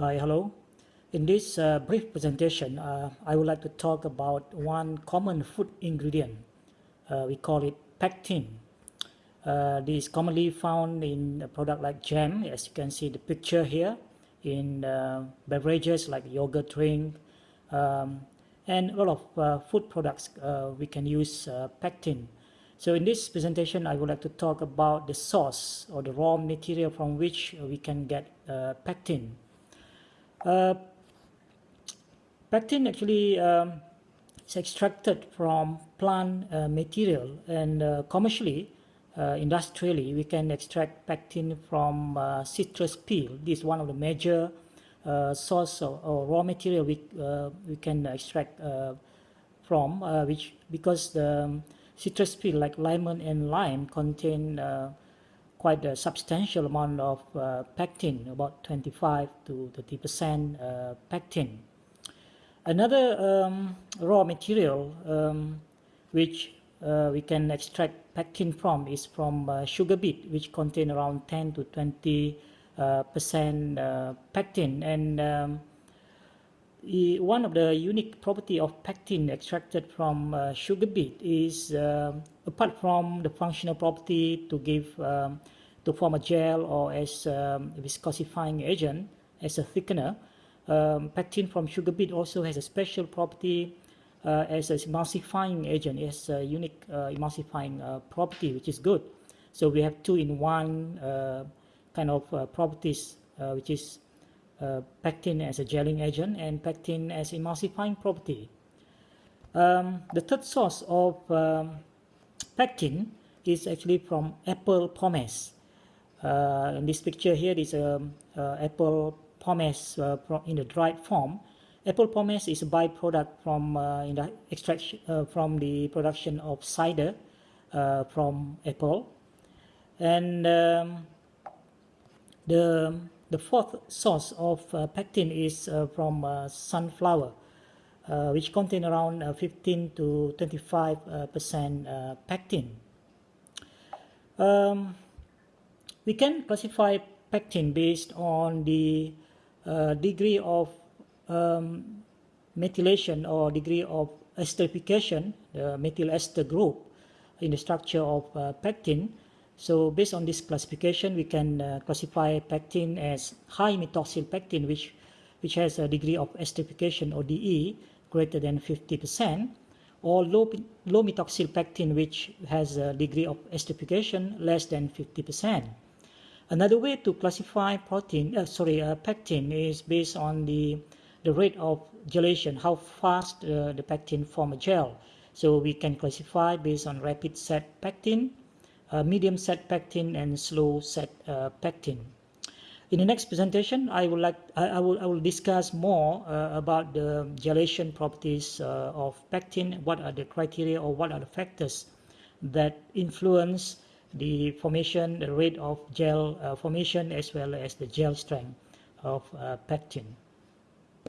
Hi, hello. In this uh, brief presentation, uh, I would like to talk about one common food ingredient. Uh, we call it pectin. Uh, this is commonly found in a product like jam, as you can see the picture here, in uh, beverages like yogurt drink, um, and a lot of uh, food products we can use pectin. So in this presentation, I would like to talk about the source or the raw material from which we can get pectin. Uh, pectin actually um, is extracted from plant uh, material and uh, commercially, uh, industrially, we can extract pectin from uh, citrus peel. This is one of the major uh, source of, or raw material we, we can extract from, which because the um, citrus peel like lemon and lime contain quite a substantial amount of uh, pectin, about 25 to 30 percent uh, pectin. Another um, raw material um, which uh, we can extract pectin from is from uh, sugar beet, which contain around 10 to 20 uh, percent uh, pectin. And um, one of the unique property of pectin extracted from sugar beet is apart from the functional property to give um, to form a gel or as um, viscosifying agent as a thickener, um, pectin from sugar beet also has a special property uh, as an emulsifying agent. It has a unique uh, emulsifying uh, property, which is good. So we have two in one uh, kind of uh, properties, uh, which is pectin as a gelling agent and pectin as emulsifying property. Um, the third source of um, pectin is actually from apple pomace. Uh, in this picture here is a, uh, apple pomace uh, in the dried form. Apple pomace is a byproduct from in the extraction from the production of cider from apple, and um, the the fourth source of uh, pectin is uh, from uh, which contain around 15 to 25 percent pectin. Um, we can classify pectin based on the uh, degree of um, methylation or degree of esterification, the methyl ester group in the structure of uh, pectin. So based on this classification, we can uh, classify pectin as high methoxyl pectin, which, which has a degree of esterification or DE greater than 50%, or low, low which has a degree of esterification less than 50%. Another way to classify protein, uh, sorry, uh, pectin is based on the, the rate of gelation, how fast uh, the pectin form a gel. So we can classify based on rapid set pectin, uh, medium set pectin, and slow set uh, pectin. In the next presentation, I will like I, will I will discuss more uh, about the gelation properties of pectin. What are the criteria or what are the factors that influence the formation, the rate of gel uh, formation as well as the gel strength of uh, pectin.